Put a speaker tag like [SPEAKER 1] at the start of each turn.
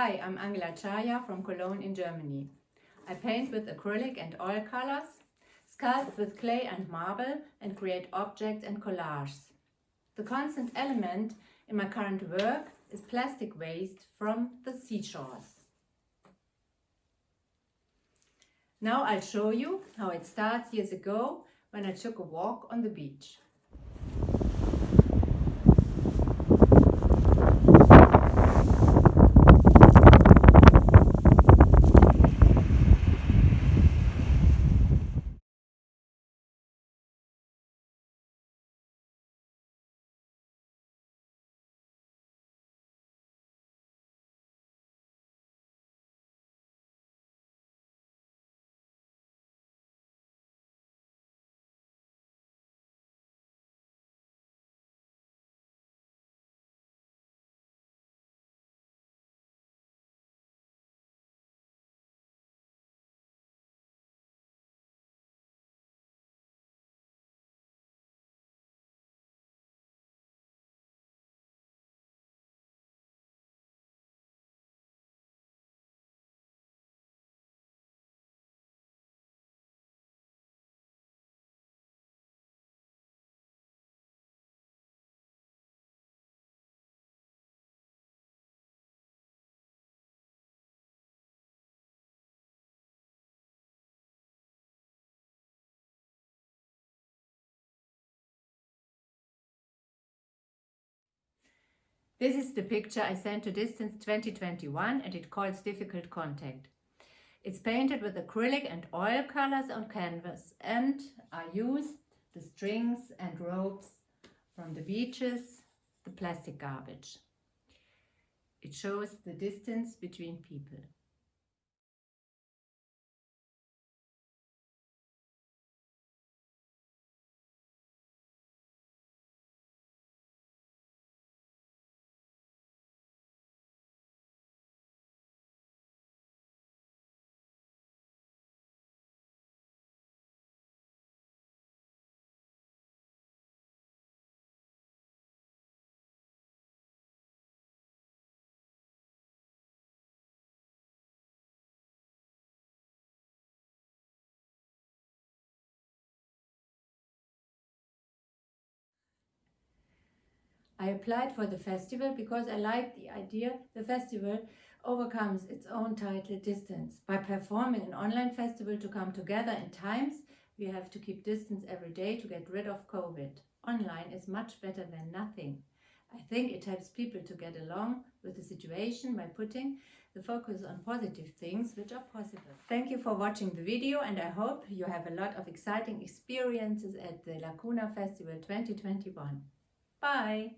[SPEAKER 1] Hi, I'm Angela Chaya from Cologne in Germany. I paint with acrylic and oil colors, sculpt with clay and marble and create objects and collages. The constant element in my current work is plastic waste from the seashores. Now I'll show you how it starts years ago when I took a walk on the beach. This is the picture I sent to Distance 2021 and it calls Difficult Contact. It's painted with acrylic and oil colors on canvas and I used the strings and ropes from the beaches, the plastic garbage. It shows the distance between people. I applied for the festival because I liked the idea the festival overcomes its own title distance. By performing an online festival to come together in times, we have to keep distance every day to get rid of COVID. Online is much better than nothing. I think it helps people to get along with the situation by putting the focus on positive things which are possible. Thank you for watching the video and I hope you have a lot of exciting experiences at the Lacuna Festival 2021. Bye!